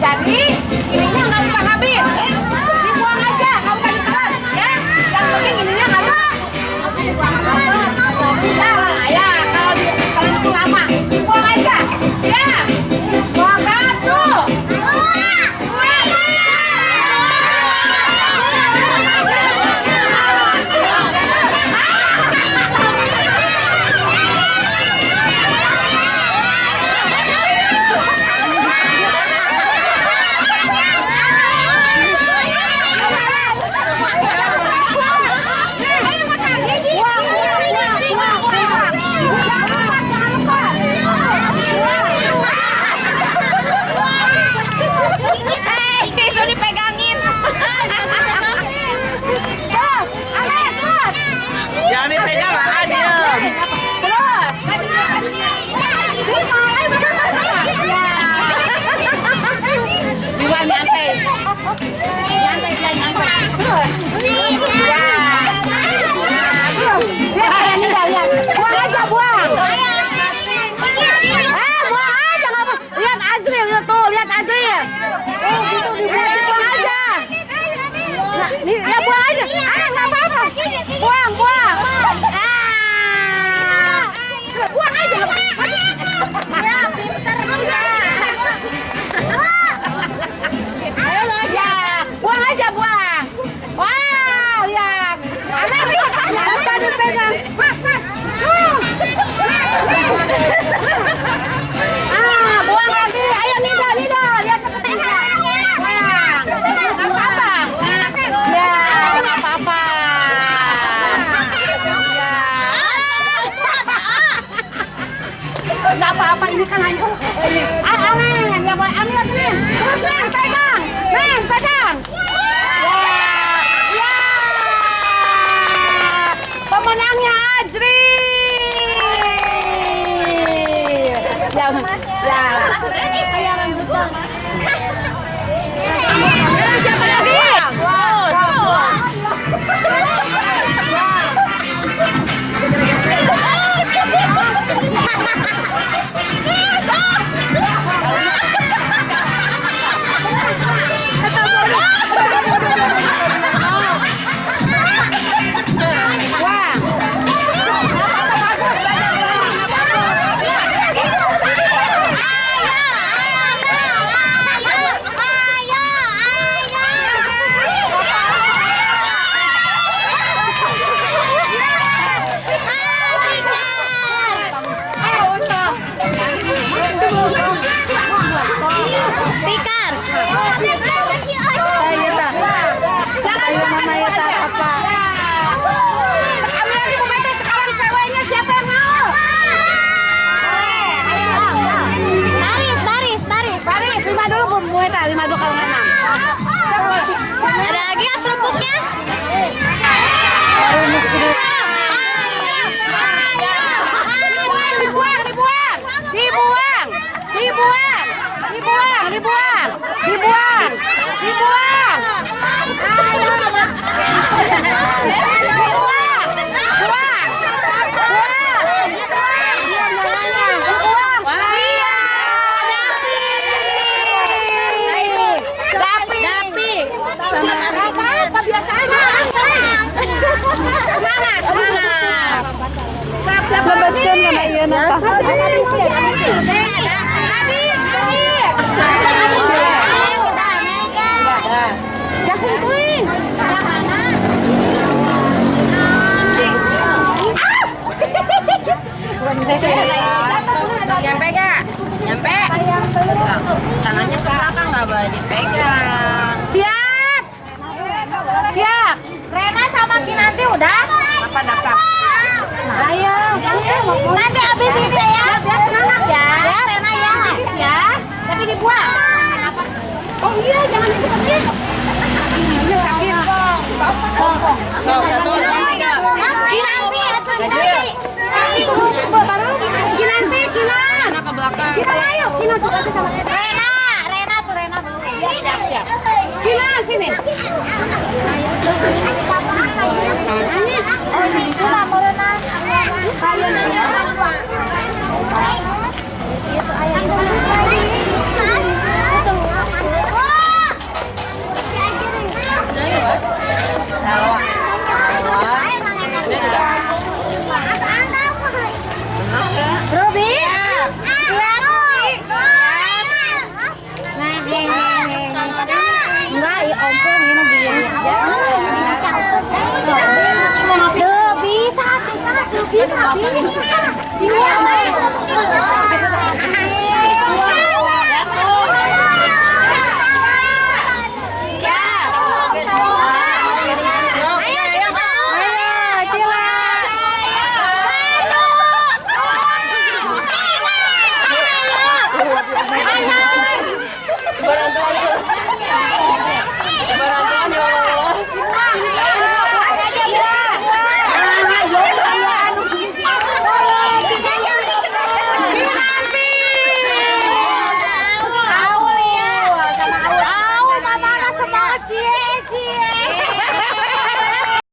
Dani. apa-apa ini kan hanya Amin, ya Amin, Amin, Terus, men, pegang, men, pegang. kue tak lima dua kalau enam. Ada lagi ya kerupuknya? lebetkan karena iya Nyampe gak? Nyampe? Tangannya ke belakang gak boleh dipegang Siap! Siap! Rena sama Kinanti udah? Apa-apa? Kalian ini Barang-barang